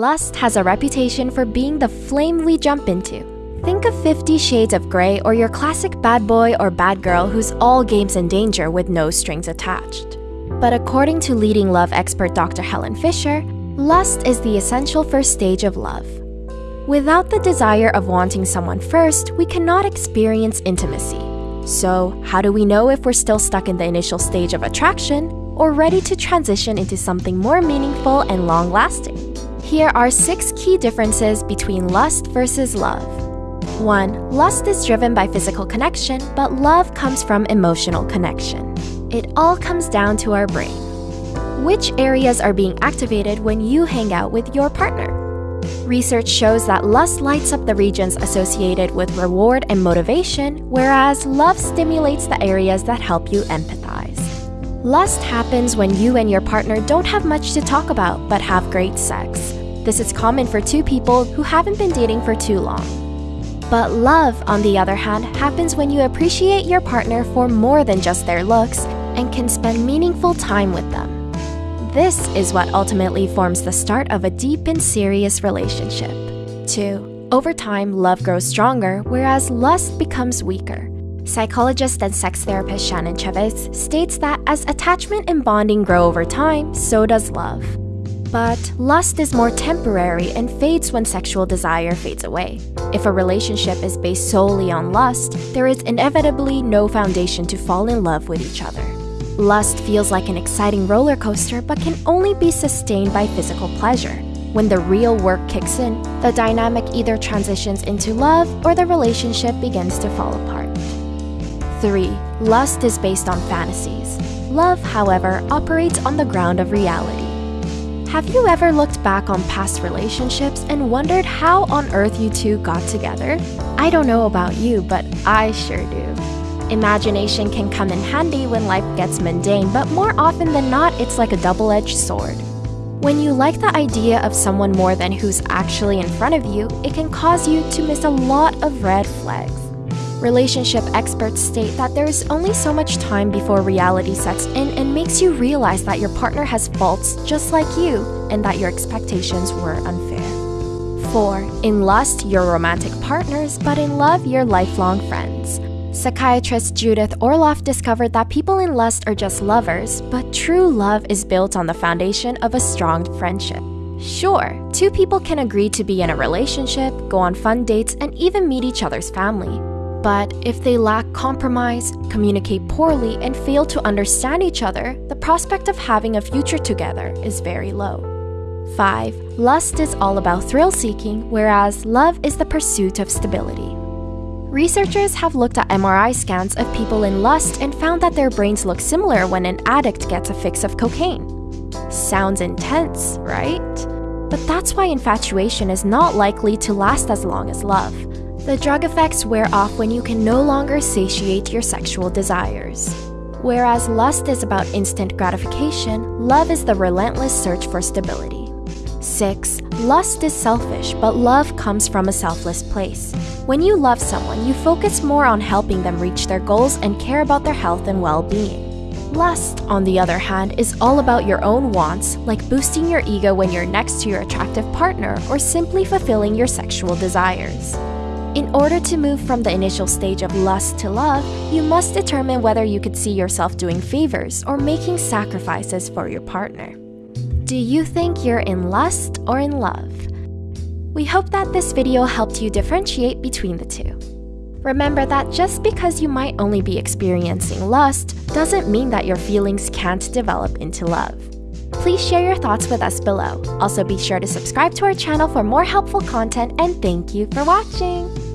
Lust has a reputation for being the flame we jump into. Think of Fifty Shades of Grey or your classic bad boy or bad girl who's all games and danger with no strings attached. But according to leading love expert Dr. Helen Fisher, lust is the essential first stage of love. Without the desire of wanting someone first, we cannot experience intimacy. So, how do we know if we're still stuck in the initial stage of attraction or ready to transition into something more meaningful and long lasting? Here are six key differences between lust versus love. 1. Lust is driven by physical connection, but love comes from emotional connection. It all comes down to our brain. Which areas are being activated when you hang out with your partner? Research shows that lust lights up the regions associated with reward and motivation, whereas love stimulates the areas that help you empathize. Lust happens when you and your partner don't have much to talk about but have great sex. This is common for two people who haven't been dating for too long. But love, on the other hand, happens when you appreciate your partner for more than just their looks and can spend meaningful time with them. This is what ultimately forms the start of a deep and serious relationship. 2. Over time, love grows stronger, whereas lust becomes weaker. Psychologist and sex therapist Shannon Chavez states that as attachment and bonding grow over time, so does love. But lust is more temporary and fades when sexual desire fades away. If a relationship is based solely on lust, there is inevitably no foundation to fall in love with each other. Lust feels like an exciting roller coaster but can only be sustained by physical pleasure. When the real work kicks in, the dynamic either transitions into love or the relationship begins to fall apart. 3. Lust is based on fantasies. Love, however, operates on the ground of reality. Have you ever looked back on past relationships and wondered how on earth you two got together? I don't know about you, but I sure do. Imagination can come in handy when life gets mundane, but more often than not, it's like a double edged sword. When you like the idea of someone more than who's actually in front of you, it can cause you to miss a lot of red flags. Relationship experts state that there is only so much time before reality sets in and makes you realize that your partner has faults just like you and that your expectations were unfair. 4. In lust, you're romantic partners, but in love, you're lifelong friends. Psychiatrist Judith Orloff discovered that people in lust are just lovers, but true love is built on the foundation of a strong friendship. Sure, two people can agree to be in a relationship, go on fun dates, and even meet each other's family. But if they lack compromise, communicate poorly, and fail to understand each other, the prospect of having a future together is very low. 5. Lust is all about thrill seeking, whereas love is the pursuit of stability. Researchers have looked at MRI scans of people in lust and found that their brains look similar when an addict gets a fix of cocaine. Sounds intense, right? But that's why infatuation is not likely to last as long as love. The drug effects wear off when you can no longer satiate your sexual desires. Whereas lust is about instant gratification, love is the relentless search for stability. 6. Lust is selfish, but love comes from a selfless place. When you love someone, you focus more on helping them reach their goals and care about their health and well being. Lust, on the other hand, is all about your own wants, like boosting your ego when you're next to your attractive partner or simply fulfilling your sexual desires. In order to move from the initial stage of lust to love, you must determine whether you could see yourself doing favors or making sacrifices for your partner. Do you think you're in lust or in love? We hope that this video helped you differentiate between the two. Remember that just because you might only be experiencing lust doesn't mean that your feelings can't develop into love. Please share your thoughts with us below. Also be sure to subscribe to our channel for more helpful content and thank you for watching!